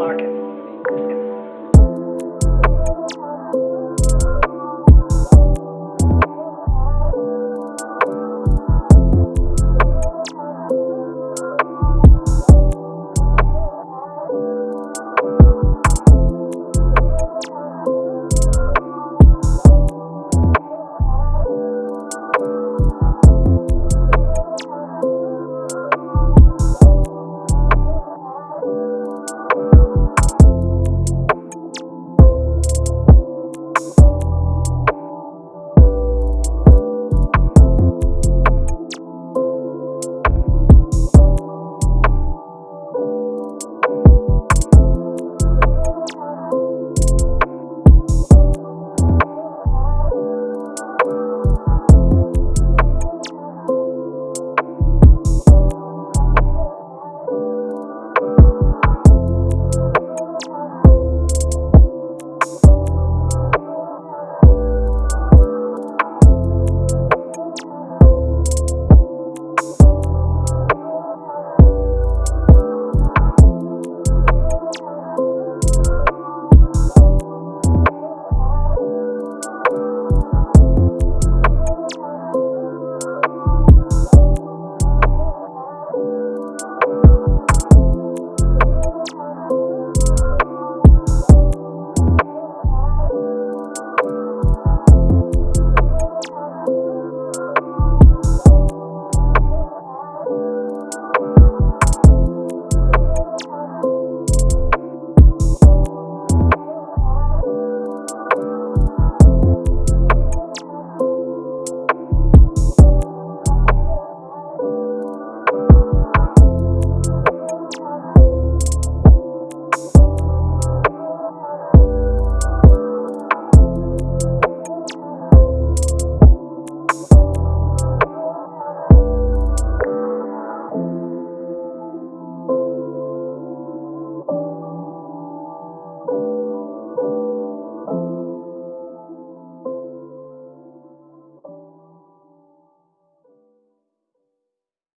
market.